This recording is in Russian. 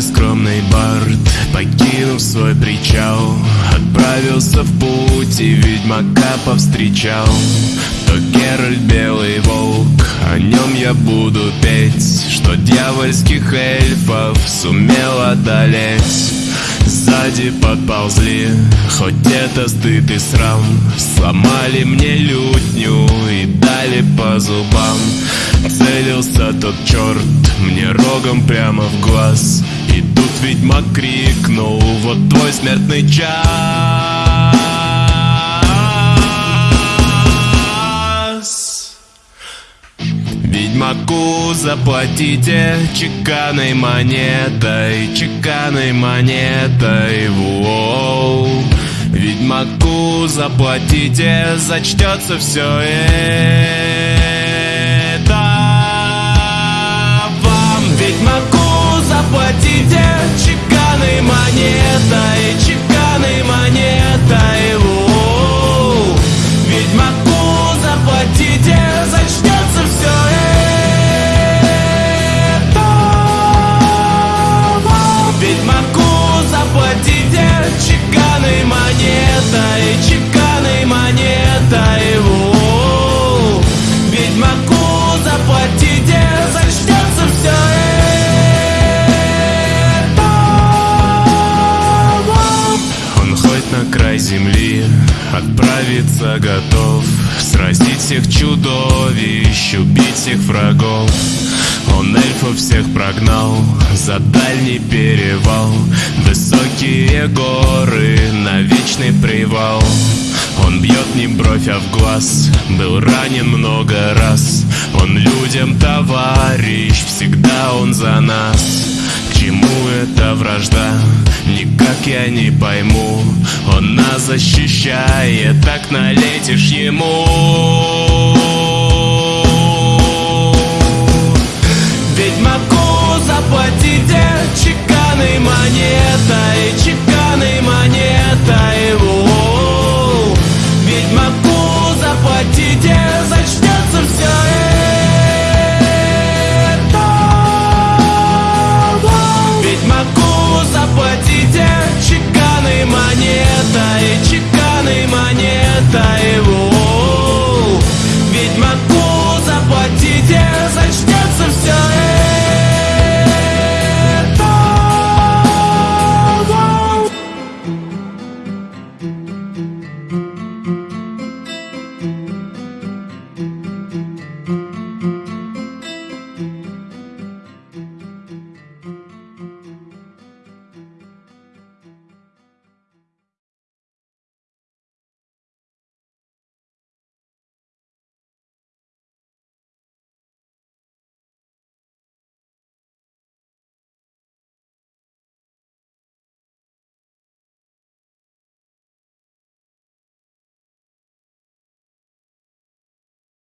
Скромный бард, покинув свой причал Отправился в путь и ведьмака повстречал. То Геральт белый волк, о нем я буду петь Что дьявольских эльфов сумел одолеть. Сзади подползли, хоть это стыд и срам Сломали мне лютню и дали по зубам. Целился тот черт мне рогом прямо в глаз ведьмак крикнул, вот твой смертный час Ведьмаку заплатите чеканной монетой, чеканной монетой, воу. Ведьмаку заплатите, зачтется все это чеканной монетой, чеканной монетой, воу. Ведьмаку заплатите, зачтется все это. Он хоть на край земли отправиться готов Сразить всех чудовищ, убить всех врагов Он эльфов всех прогнал за дальний перевал. Высокие горы на вечный привал. Он бьет не бровь, а в глаз. Был ранен много раз. Он людям товарищ, всегда он за нас. К чему эта вражда? Никак я не пойму. Он нас защищает, так налетишь ему